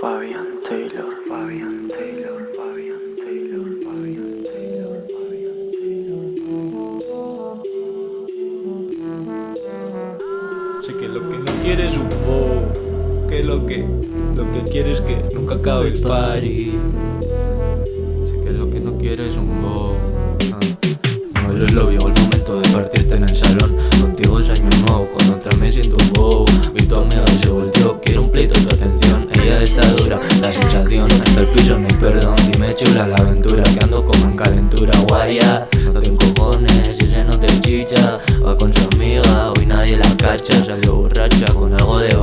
Fabian Taylor, Fabian Taylor, Fabian Taylor, Fabian Taylor, Fabian Taylor. Sé que lo que no quieres un bow, que lo que lo que quieres que nunca acabe el party. Sé que lo que no quieres un bow. Ah, no eres lo viejo el momento de partirte en el salón. Contigo es año nuevo, con otra me siento bow. Mi sensación, hasta el piso no hay perdón Dime chula la aventura, que ando como en calentura Guaya, no te cojones, ese no te chicha. Va con su amiga, hoy nadie la cacha. Salió borracha con algo de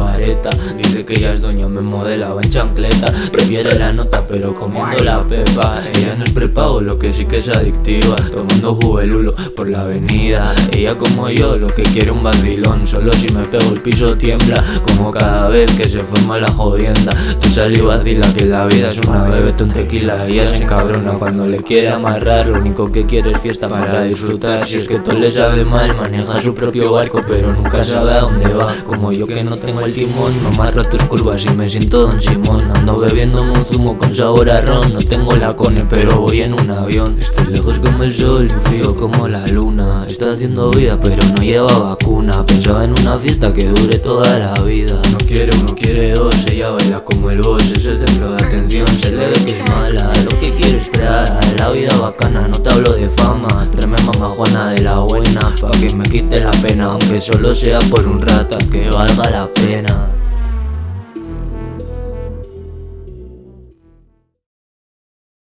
Dice que ella es doña, me modelaba en chancleta. Prefiere la nota pero comiendo la pepa. Ella no es prepago, lo que sí que es adictiva. Tomando juvelulo por la avenida. Ella como yo, lo que quiere un vacilón. Solo si me pego el piso tiembla Como cada vez que se forma la jodienda. Tu sal y vacila que la vida es una. Bebete un tequila Ella se encabrona. Cuando le quiere amarrar Lo único que quiere es fiesta para disfrutar. Si es que todo le sabe mal, maneja su propio barco Pero nunca sabe a dónde va. Como yo que no tengo el timón No me tus curvas y me siento Don Simón. Ando bebiendo un zumo con sabor a No tengo la cone pero voy en un avión. Estoy lejos como el sol y frío como la luna. Está haciendo vida pero no lleva vacuna. Pensaba en una fiesta que dure toda la vida. No quiere uno, quiere dos. Ella baila como el boss, es el centro de atención. Se le ve que es mala, lo que quiere esperar La vida bacana, no te hablo de fama. Tráeme mamá Juana de la buena. Pa' que me quite la pena Aunque solo sea por un rato. Que valga la pena